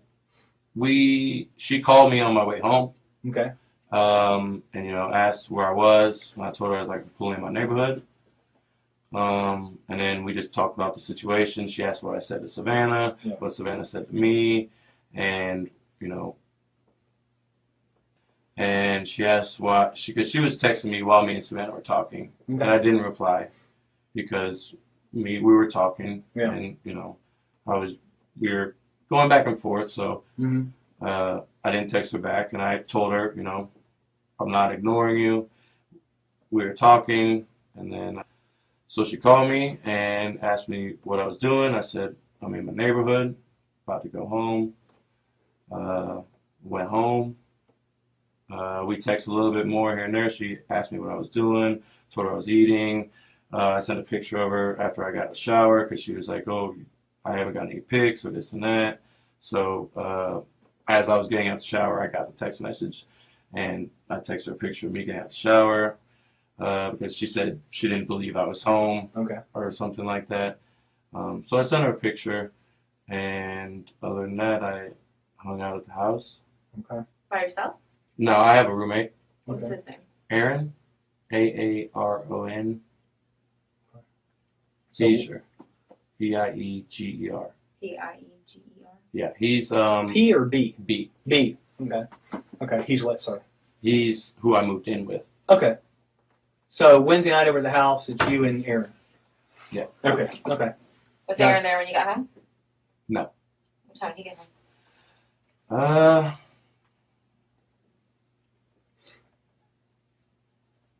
we she called me on my way home, Okay. um, and you know asked where I was. When I told her I was like pulling in my neighborhood, um, and then we just talked about the situation. She asked what I said to Savannah, Yeah. what Savannah said to me, and you know, and she asked why she because she was texting me while me and Savannah were talking, and I didn't reply because me we were talking, Yeah. and you know, I was we were going back and forth, so hmm uh, I didn't text her back, and I told her, you know, I'm not ignoring you. We were talking, and then so she called me and asked me what I was doing. I said I'm in my neighborhood, about to go home. Uh, went home. Uh, we texted a little bit more here and there. She asked me what I was doing, told her I was eating. Uh, I sent a picture of her after I got a shower because she was like, "Oh, I haven't got any pics or this and that." So uh, as I was getting out the shower, I got the text message, and I texted her a picture of me getting out the shower uh, because she said she didn't believe I was home Okay. or something like that. Um, so I sent her a picture, and other than that, I hung out at the house. Okay. By yourself? No, I have a roommate, What's Okay. his name? Aaron, A A R O N. So- Eiger, E I E G E R. P I E G E R. Yeah, he's um P or B? B. B. Okay. Okay. He's what? Sorry. He's who I moved in with. Okay. So Wednesday night over at the house, it's you and Aaron. Yeah. Okay. Okay. Was Yeah. Aaron there when you got home? No. What time did he get home? Uh,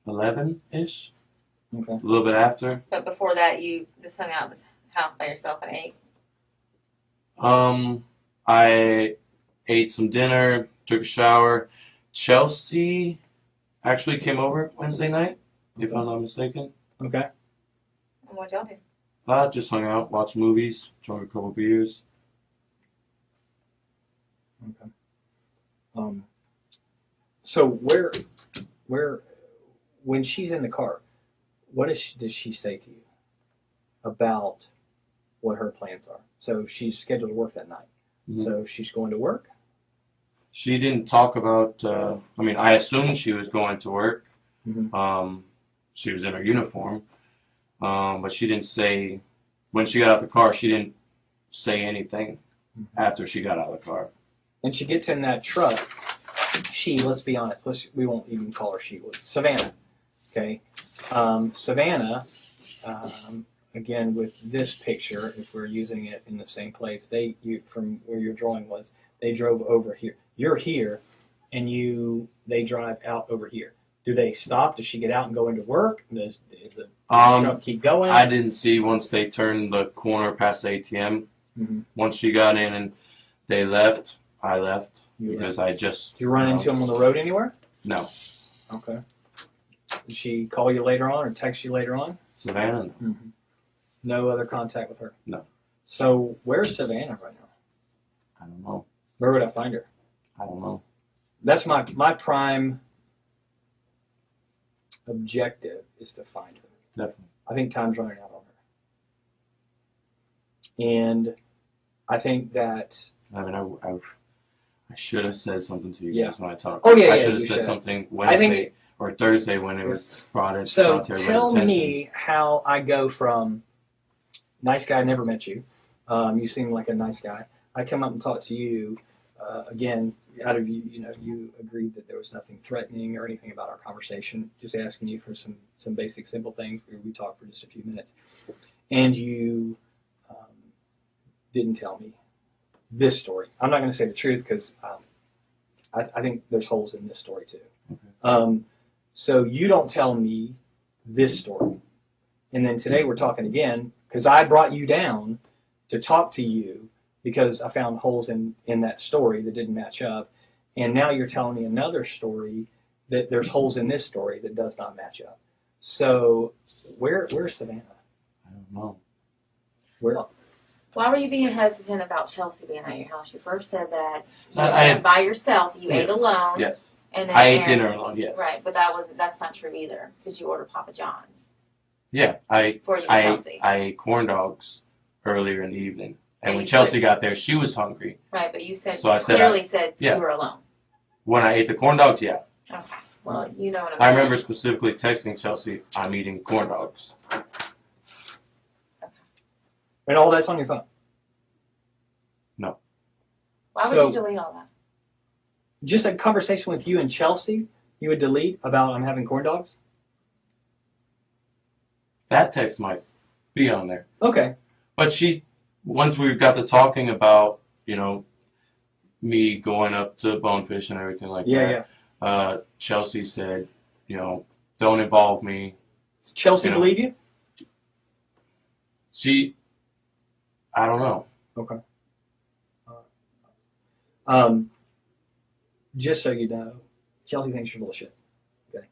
eleven ish, Okay. a little bit after. But before that, you just hung out at this house by yourself and ate. Um, I ate some dinner, took a shower. Chelsea actually came over Wednesday night, if I'm not mistaken. Okay. And what y'all do? Uh, just hung out, watched movies, drank a couple beers. Okay. Um, so where, where, when she's in the car, what does she, does she say to you about what her plans are? So she's scheduled to work that night. Mhm. So she's going to work. She didn't talk about. Uh, I mean, I assumed she was going to work. Mhm. Um, she was in her uniform, um, but she didn't say when she got out of the car. She didn't say anything Mhm. after she got out of the car. And she gets in that truck. She, let's be honest. Let's we won't even call her she. Was Savannah. Okay. Um, Savannah. Um, again, with this picture, if we're using it in the same place, they you from where your drawing was, they drove over here. You're here, and you they drive out over here. Do they stop? Does she get out and go into work? Does, does the Um, truck keep going? I didn't see once they turned the corner past the ATM. Mhm. Once she got in and they left, I left You because I just. Did you run you know, into him on the road anywhere? No, Okay. Did she call you later on or text you later on? Savannah. Mm-hmm. No other contact with her. No. So where's Savannah right now? I don't know. Where would I find her? I don't know. That's my my prime objective is to find her. Definitely. I think time's running out on her, and I think that I mean, I, I, I should have said something to you Yeah. guys when I talked. Oh, yeah, I yeah, should have said should. something I Wednesday think- or Thursday when it was brought in. So brought to everybody's tell me how I go from nice guy, never met you. Um, you seem like a nice guy. I come up and talk to you. Uh, again, out of you, you know, you agreed that there was nothing threatening or anything about our conversation. Just asking you for some some basic, simple things. We, we talked for just a few minutes, and you um, didn't tell me this story. I'm not going to say the truth because um, I, I think there's holes in this story too. Okay. Um, so you don't tell me this story. And then today we're talking again because I brought you down to talk to you because I found holes in, in that story that didn't match up. And now you're telling me another story that there's holes in this story that does not match up. So where where's Savannah? I don't know. Where Well, Why were you being hesitant about Chelsea being at your house? You first said that you I- I- went by yourself. You Yes. ate alone. Yes, And then I ate Aaron- dinner alone. Yes. Right, but that wasn't. That's not true either because you ordered Papa John's Yeah, I for you, I Chelsea. ate, I ate corn dogs earlier in the evening, and And when you Chelsea got there, she was hungry. right, but you said So you I said clearly said yeah. you were alone. When I ate the corn dogs, yeah, Okay. Well, you know what I'm I saying. remember specifically texting Chelsea, "I'm eating corn dogs." and all that's on your phone. No. Why would so- you delete all that? Just a conversation with you and Chelsea, you would delete about I'm having corn dogs? That text might be on there. Okay. But she, once we got to talking about, you know, me going up to Bonefish and everything like Yeah, that, yeah. uh, Chelsea said, you know, don't involve me. Does Chelsea You know. believe you? She, I don't know. Okay. Um, just so you know, Chelsea thinks you're bullshit. Okay,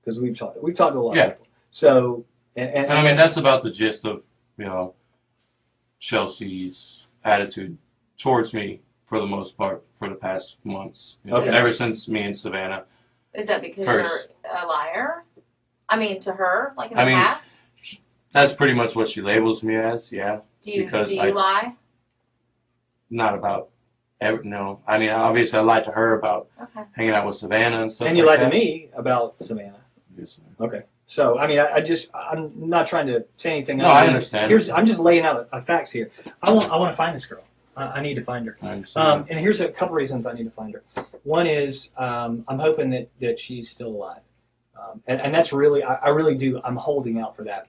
because we've talked we've talked to a lot Yeah. of people. So, and, and, And I mean, that's about the gist of, you know, Chelsea's attitude towards me for the most part for the past months. You know, Okay. Ever since me and Savannah. Is that because First. you're a liar? I mean, to her, like in I the mean, past. That's pretty much what she labels me as, yeah. Do you because do you I- lie? Not about, ever, no. I mean, obviously I lied to her about Okay. hanging out with Savannah and stuff and you like lied to me about Savannah. Yes. Okay, so I mean, I, I just I'm not trying to say anything. No, other I understand. Here's I'm just laying out uh, facts here. I want I want to find this girl. I, I need to find her. I understand. Um, and here's a couple reasons I need to find her. One is um, I'm hoping that, that she's still alive, um, and, and that's really I, I really do. I'm holding out for that.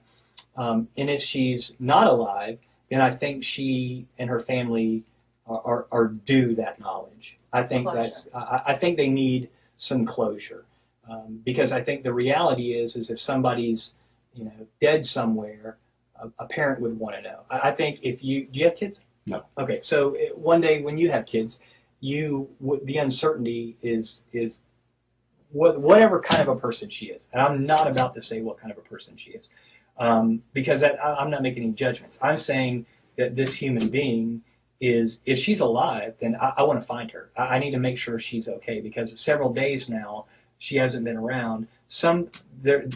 Um, and if she's not alive, then I think she and her family are, are, are due that knowledge. I think Closure. that's I, I think they need some closure um, because I think the reality is is if somebody's you know dead somewhere, a, a parent would want to know. I, I think if you do you have kids? No. Okay, so uh, one day when you have kids, you the uncertainty is is what, whatever kind of a person she is, and I'm not about to say what kind of a person she is, um, because I, I- I'm not making any judgments. I'm saying that this human being is, if she's alive, then I, I want to find her. I, I need to make sure she's okay because several days now she hasn't been around. Some there,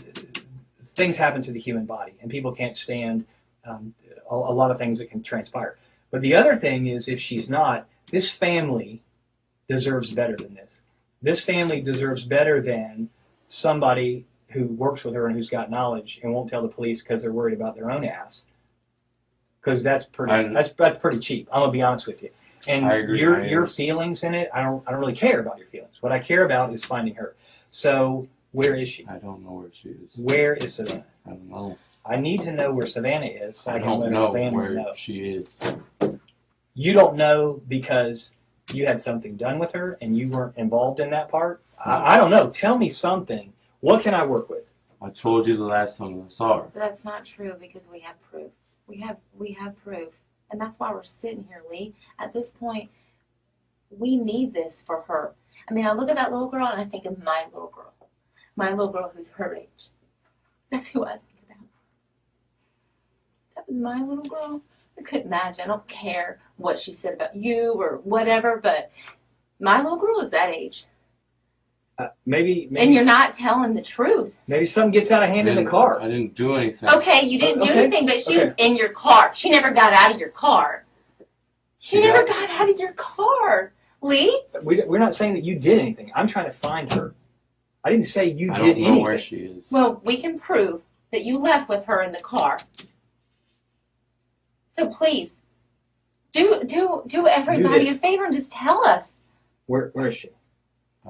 things happen to the human body, and people can't stand um, a, a lot of things that can transpire. But the other thing is, if she's not, this family deserves better than this. This family deserves better than somebody who works with her and who's got knowledge and won't tell the police because they're worried about their own ass. Because that's pretty that's that's pretty cheap. I'm gonna be honest with you. And your your feelings in it, I don't I don't really care about your feelings. What I care about is finding her. So where is she? I don't know where she is. Where is Savannah? I don't know. I need to know where Savannah is so I, I don't let know family where know. she is. You don't know because you had something done with her and you weren't involved in that part. I, I don't know. Tell me something. What can I work with? I told you the last time I saw her. But that's not true because we have proof. We have we have proof. And that's why we're sitting here, Lee. At this point, we need this for her. I mean, I look at that little girl and I think of my little girl. My little girl who's her age. That's who I think about. That was my little girl. I couldn't imagine. I don't care what she said about you or whatever, but my little girl is that age. Uh, maybe, maybe And you're not telling the truth. maybe something gets out of hand in the car. I didn't do anything. Okay, you didn't do Okay, anything, but she was in your car. She never got out of your car. She, She never got- got out of your car. Lee? We, we're not saying that you did anything. I'm trying to find her. I didn't say you I did don't know anything. where she is. Well, we can prove that you left with her in the car. So please, do do do everybody this. a favor and just tell us. Where, where is she?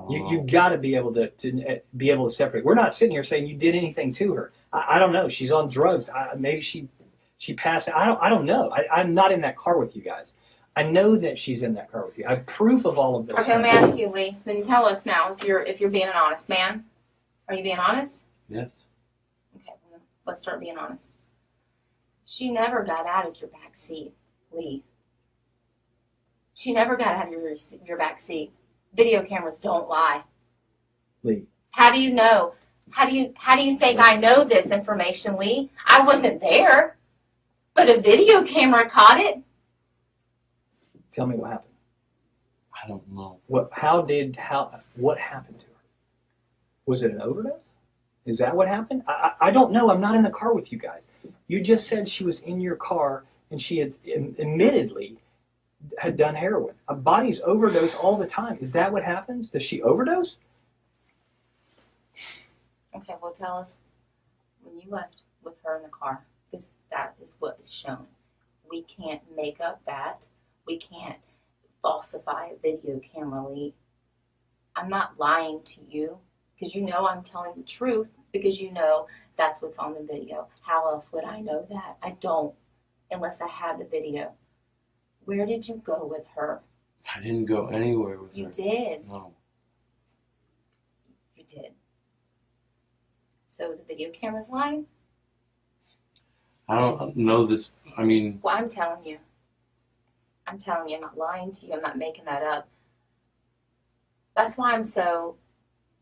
You you got to be able to, to uh, be able to separate. We're not sitting here saying you did anything to her. I, I don't know. She's on drugs. I, maybe she she passed. I don't I don't know. I, I'm not in that car with you guys. I know that she's in that car with you. I have proof of all of this. Okay, let me ask you, Lee. Then tell us now if you're if you're being an honest man. Are you being honest? Yes. Okay, well, let's start being honest. She never got out of your back seat, Lee. She never got out of your your back seat. Video cameras don't lie. Lee. How do you know? How do you how do you think I know this information, Lee? I wasn't there, but a video camera caught it. Tell me what happened. I don't know. What? How did? How? What happened to her? Was it an overdose? Is that what happened? I, I I don't know. I'm not in the car with you guys. You just said she was in your car and she had am- admittedly had done heroin. A bodies overdose all the time. Is that what happens? Does she overdose? Okay, well tell us when you left with her in the car, because that is what is shown. We can't make up that. We can't falsify a video camera, Lee. I'm not lying to you because you know I'm telling the truth because you know that's what's on the video. How else would I know that? I don't unless I have the video. Where did you go with her? I didn't go anywhere with You her. You did. No. You did. So the video camera's lying? I don't know this. I mean, Well, I'm telling you. I'm telling you, I'm not lying to you. I'm not making that up. That's why I'm so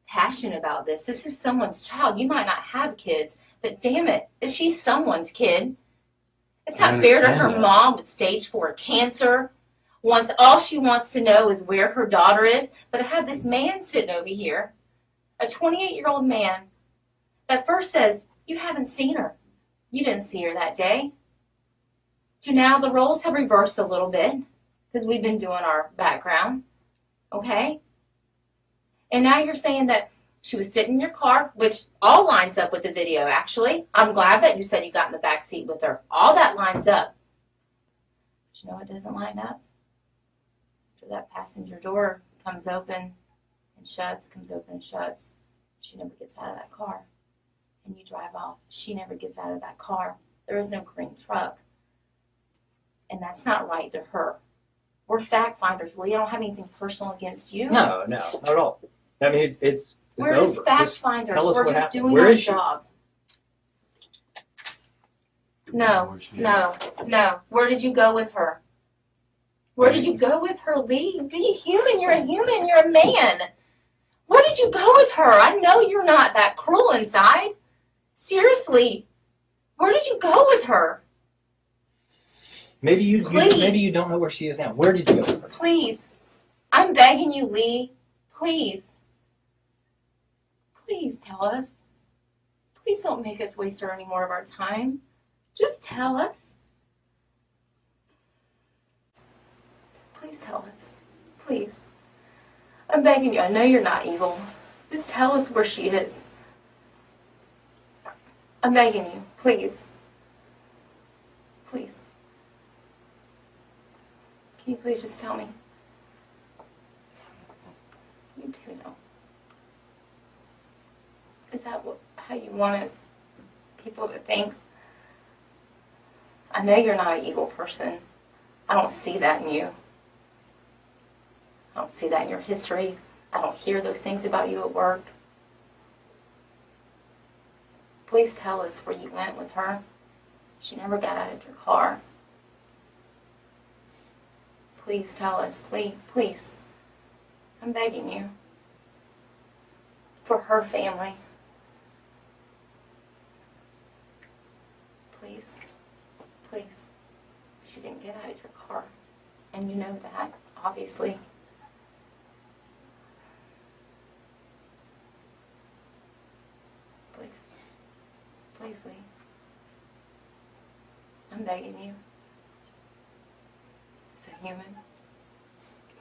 passionate about this. This is someone's child. You might not have kids, but damn it, she's someone's kid. It's not fair to her that. mom with stage four cancer. Wants all she wants to know is where her daughter is. But I have this man sitting over here, a 28 year old man, that first says, You haven't seen her. You didn't see her that day. To now the roles have reversed a little bit because we've been doing our background. Okay? And now you're saying that she was sitting in your car, which all lines up with the video, actually. I'm glad that you said you got in the back seat with her. All that lines up. But you know what doesn't line up? After that passenger door comes open and shuts, comes open and shuts, she never gets out of that car. And you drive off. She never gets out of that car. There is no green truck. And that's not right to her. We're fact finders, Lee. I don't have anything personal against you. No, no, not at all. I mean, it's it's it's We're over. just fact Just finders. tell us We're what just happened. doing Where our job. I don't know No, where she is. no, no. Where did you go with her? Where did you go with her, Lee? Be human. You're a human. You're a man. Where did you go with her? I know you're not that cruel inside. Seriously. Where did you go with her? Maybe you, you maybe you don't know where she is now. Where did you go? Please. I'm begging you, Lee. Please. Please tell us. Please don't make us waste any more of our time. Just tell us. Please tell us. Please. I'm begging you. I know you're not evil. Just tell us where she is. I'm begging you. Please. Please. Can you please just tell me? You do know. Is that what, how you wanted people to think? I know you're not an evil person. I don't see that in you. I don't see that in your history. I don't hear those things about you at work. Please tell us where you went with her. She never got out of your car. Please tell us, Lee, please. I'm begging you. For her family. Please. Please. She didn't get out of your car. And you know that, obviously. Please. Please, Lee. I'm begging you. As a human.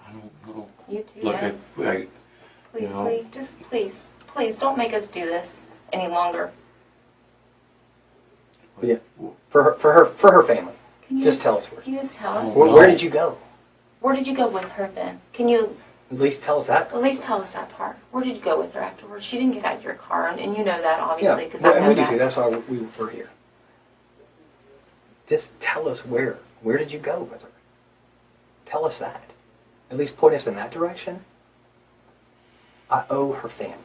I don't know. You too. Look, know. if I, Please, you know. Lee, just please, please don't make us do this any longer. Yeah. For her, for her, for her family. Can you Just tell us where. Can you just tell oh, us? Where, where did you go? Where did you go with her then? Can you At least tell us that. at least tell us that part? Where did you go with her afterwards? She didn't get out of your car, and, and you know that obviously because well, I and know we do that. too. That's why we were here. Just tell us where. Where did you go with her? Tell us that. At least point us in that direction. I owe her family.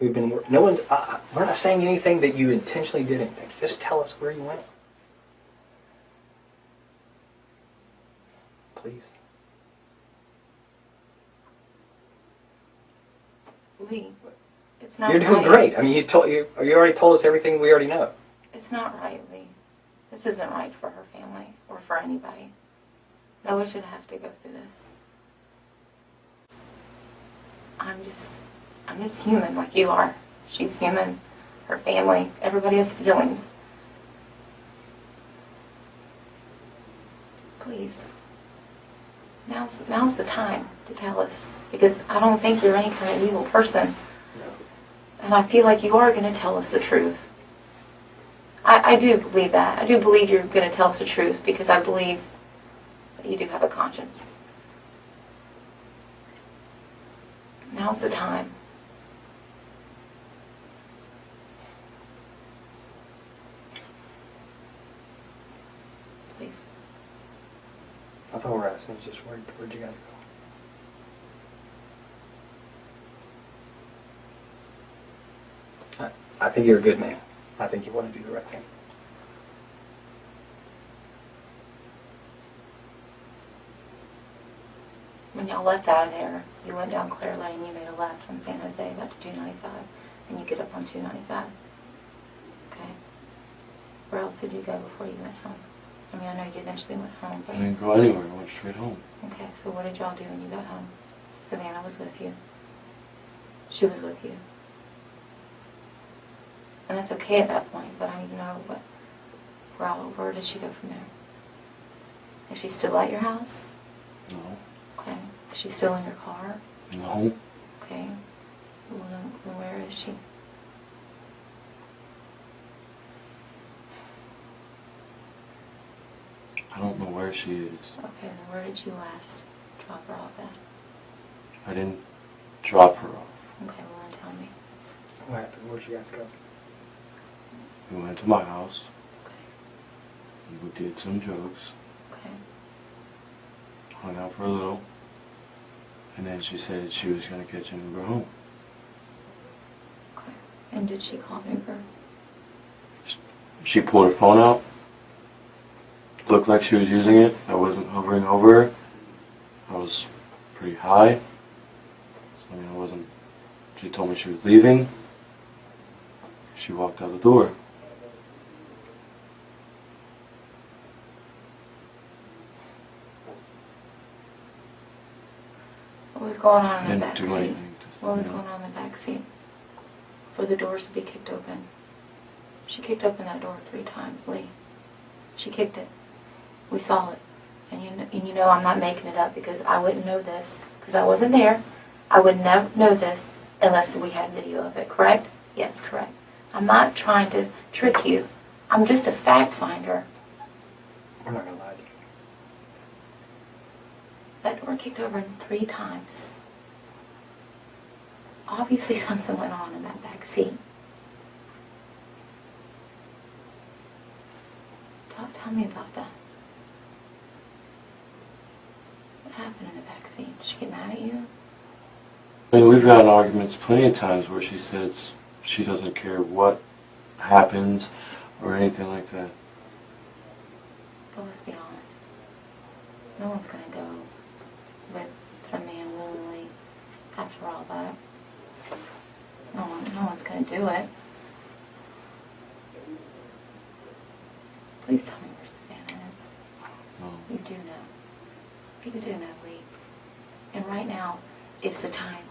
We've been. No one's. Uh, we're not saying anything that you intentionally did anything. Just tell us where you went. Please. Lee, it's not You're doing right. great. I mean, you told you. You already told us everything we already know. It's not right, Lee. This isn't right for her family or for anybody. No one should have to go through this. I'm just, I'm just human like you are. She's human. Her family. Everybody has feelings. Please. Now's, now's the time to tell us. Because I don't think you're any kind of evil person. And I feel like you are going to tell us the truth. I, I do believe that. I do believe you're going to tell us the truth because I believe you do have a conscience. Now's the time. Please. That's all we're asking. Is just where where'd you guys go? I, I think you're a good man. I think you want to do the right thing. When y'all left out of there, you went down Clare Lane, you made a left on San Jose about to 295, and you get up on 295. Okay. Where else did you go before you went home? I mean, I know you eventually went home, I but didn't go anywhere. I went straight home. okay. So what did y'all do when you got home? Savannah was with you. She was with you, and that's okay at that point. But I need to know what. Where, where did she go from there? Is she still at your house? No. Okay. Is she still in your car? No. Okay. Well, then, then where is she? I don't know where she is. Okay, then where did you last drop her off at? I didn't drop her off. Okay, well then tell me. What happened? Where'd you guys go? We went to my house. Okay, We did some drugs. okay, Hung out for a little. And then she said she was going to catch an Uber home. okay. And did she call an Uber? She pulled her phone out. Looked like she was using it. I wasn't hovering over her. I was pretty high. I mean, I wasn't. She told me she was leaving. She walked out the door. What was going on in the back seat? What was going on in the back seat? For the doors to be kicked open. She kicked open that door three times, Lee. She kicked it. We saw it. And you, kn- and you know I'm not making it up because I wouldn't know this because I wasn't there. I would never know this unless we had video of it, correct? Yes, correct. I'm not trying to trick you. I'm just a fact finder. We're not gonna lie to you. That door kicked over three times. Obviously, something went on in that back seat. Tell, tell me about that. What happened in the back seat? Did she get mad at you? I mean, we've gotten arguments plenty of times where she says she doesn't care what happens or anything like that. But let's be honest. No one's gonna go with some man willingly after all that. No one, no one's gonna do it. Please tell me where Savannah is. No. You do know. You do know, Lee. And right now is the time.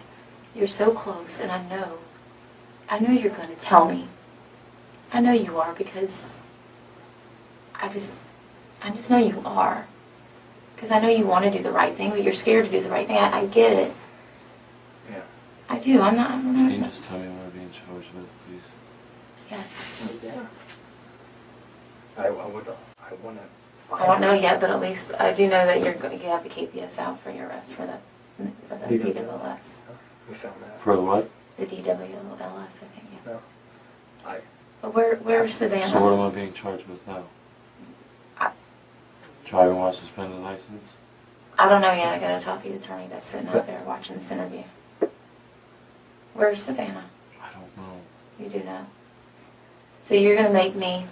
You're so close, and I know. I know you're going to tell me. I know you are because I just, I just know you are. Because I know you want to do the right thing, but you're scared to do the right thing. I, I get it. Yeah. I do. I'm not. I'm Can you just tell me what I'm being charged with, please? Yes. Yeah. I, I would, I wanna. I don't know yet, but at least I do know that you're go- you have the capias out for your arrest for the for the DWLS. DWLS. We found that. For the what? The DWLS, I think. Yeah. No. I, But where where's Savannah? So what am I being charged with now? I- Driving while suspended license? I don't know yet. I gotta talk to the attorney that's sitting out there watching this interview. Where's Savannah? I don't know. You do know. So you're gonna make me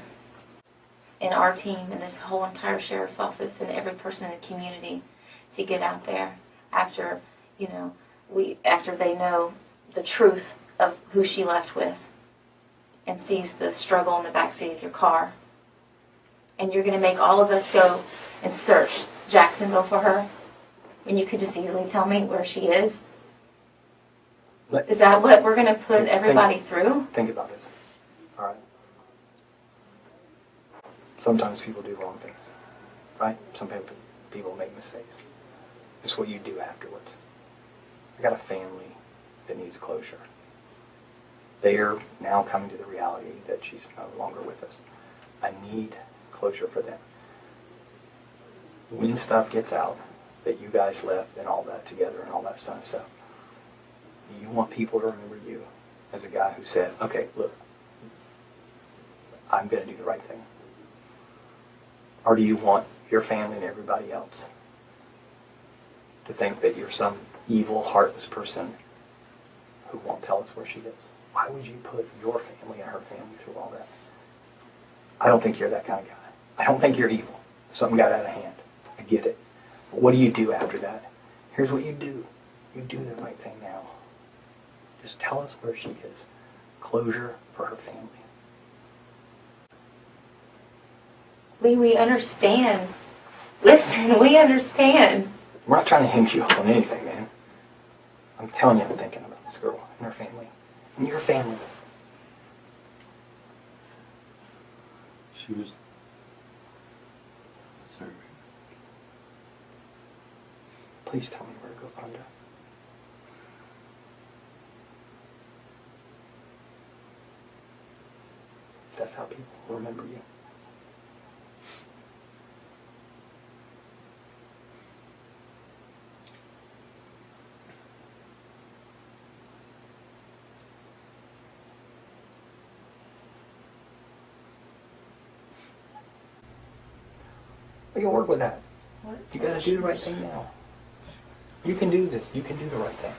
and our team and this whole entire sheriff's office and every person in the community to get out there after, you know, we after they know the truth of who she left with and sees the struggle in the backseat of your car. And you're gonna make all of us go and search Jacksonville for her when you could just easily tell me where she is? Let- Is that what we're gonna put everybody through? think about this. All right. Sometimes people do wrong things, right? Some people people make mistakes. It's what you do afterwards. I got a family that needs closure. They are now coming to the reality that she's no longer with us. I need closure for them. When stuff gets out that you guys left and all that together and all that stuff. stuff, you want people to remember you as a guy who said, okay, look, I'm going to do the right thing? Or do you want your family and everybody else to think that you're some evil, heartless person who won't tell us where she is? Why would you put your family and her family through all that? I don't think you're that kind of guy. I don't think you're evil. Something got out of hand. I get it. But what do you do after that? Here's what you do. You do the right thing now. Just tell us where she is. Closure for her family. Lee, we understand. Listen, we understand. We're not trying to hint you up on anything, man. I'm telling you, I'm thinking about this girl and her family. And your family. She was. Please tell me where to go find her. That's how people remember you. We can work with that. What? You gotta do the right thing now. You can do this. You can do the right thing.